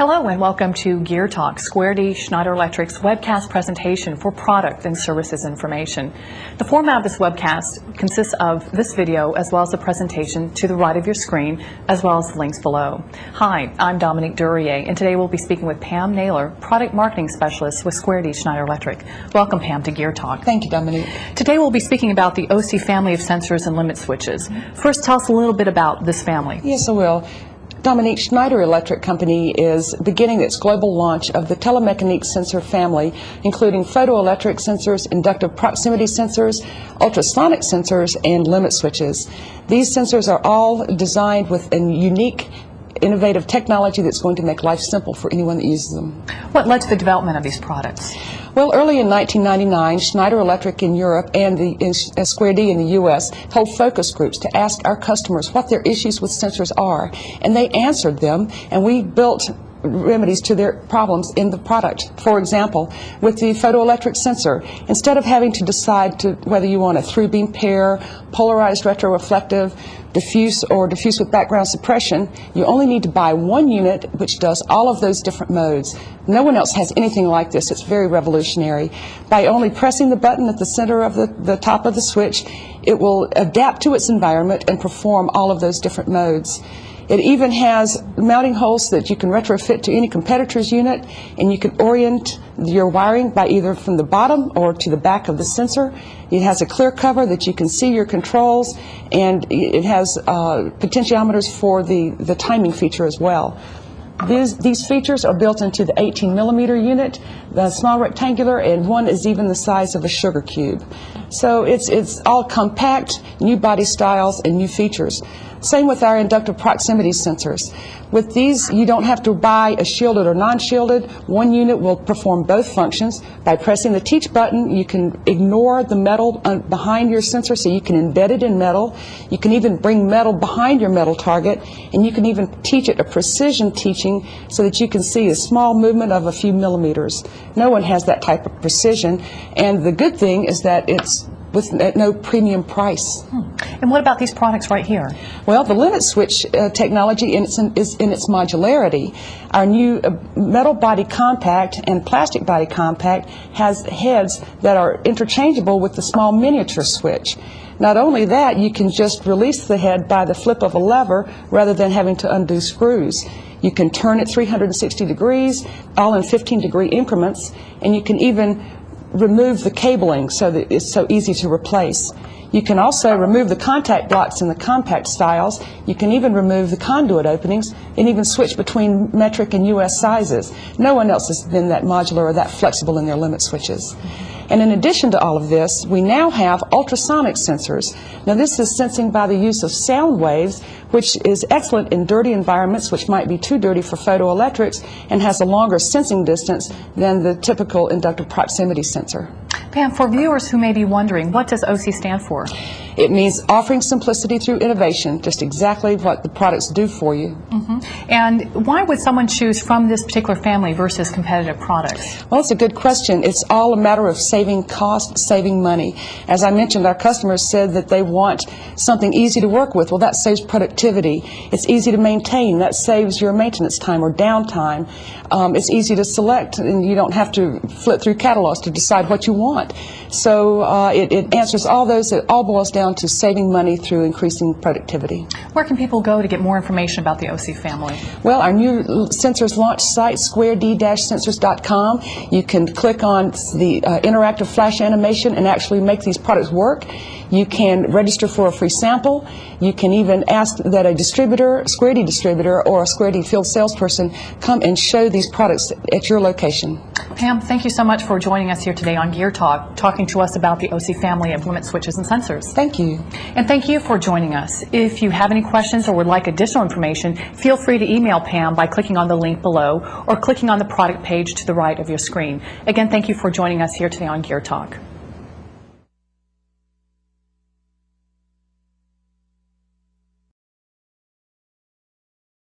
Hello and welcome to Gear Talk, Square D Schneider Electric's webcast presentation for product and services information. The format of this webcast consists of this video as well as the presentation to the right of your screen as well as the links below. Hi, I'm Dominique Durier and today we'll be speaking with Pam Naylor, Product Marketing Specialist with Square D Schneider Electric. Welcome Pam to Gear Talk. Thank you, Dominique. Today we'll be speaking about the OC family of sensors and limit switches. First tell us a little bit about this family. Yes, I will. Dominique Schneider Electric Company is beginning its global launch of the Telemecanique sensor family, including photoelectric sensors, inductive proximity sensors, ultrasonic sensors, and limit switches. These sensors are all designed with a unique innovative technology that's going to make life simple for anyone that uses them. What led to the development of these products? Well, early in 1999, Schneider Electric in Europe and the in uh, Square D in the U.S. held focus groups to ask our customers what their issues with sensors are, and they answered them, and we built remedies to their problems in the product. For example, with the photoelectric sensor, instead of having to decide to whether you want a through beam pair, polarized retroreflective, diffuse or diffuse with background suppression, you only need to buy one unit which does all of those different modes. No one else has anything like this. It's very revolutionary. By only pressing the button at the center of the, the top of the switch, it will adapt to its environment and perform all of those different modes. It even has mounting holes that you can retrofit to any competitor's unit, and you can orient your wiring by either from the bottom or to the back of the sensor. It has a clear cover that you can see your controls, and it has uh, potentiometers for the, the timing feature as well. These, these, features are built into the 18 millimeter unit, the small rectangular, and one is even the size of a sugar cube. So it's, it's all compact, new body styles, and new features. Same with our inductive proximity sensors. With these, you don't have to buy a shielded or non-shielded. One unit will perform both functions. By pressing the teach button, you can ignore the metal uh, behind your sensor, so you can embed it in metal. You can even bring metal behind your metal target, and you can even teach it a precision teaching so that you can see a small movement of a few millimeters. No one has that type of precision, and the good thing is that it's with no premium price. Hmm. And what about these products right here? Well, the limit switch uh, technology in its, in, is in its modularity. Our new uh, metal body compact and plastic body compact has heads that are interchangeable with the small miniature switch. Not only that, you can just release the head by the flip of a lever rather than having to undo screws. You can turn it 360 degrees, all in 15 degree increments, and you can even remove the cabling so that it's so easy to replace. You can also remove the contact blocks in the compact styles. You can even remove the conduit openings and even switch between metric and US sizes. No one else has been that modular or that flexible in their limit switches. And in addition to all of this, we now have ultrasonic sensors. Now this is sensing by the use of sound waves, which is excellent in dirty environments, which might be too dirty for photoelectrics, and has a longer sensing distance than the typical inductive proximity sensor. Pam, for viewers who may be wondering, what does OC stand for? It means offering simplicity through innovation, just exactly what the products do for you. Mm -hmm. And why would someone choose from this particular family versus competitive products? Well, it's a good question. It's all a matter of saving cost, saving money. As I mentioned, our customers said that they want something easy to work with. Well, that saves productivity. It's easy to maintain. That saves your maintenance time or downtime. Um, it's easy to select, and you don't have to flip through catalogs to decide what you want. So uh, it, it answers all those. It all boils down to saving money through increasing productivity. Where can people go to get more information about the OC family? Well, our new sensors launch site, squared-sensors.com. You can click on the uh, interactive flash animation and actually make these products work. You can register for a free sample. You can even ask that a distributor, Square D distributor, or a Square D field salesperson come and show these products at your location. Pam, thank you so much for joining us here today on Gear Talk, talking to us about the OC family of limit switches and sensors. Thank you. And thank you for joining us. If you have any questions or would like additional information, feel free to email Pam by clicking on the link below or clicking on the product page to the right of your screen. Again, thank you for joining us here today on Gear Talk.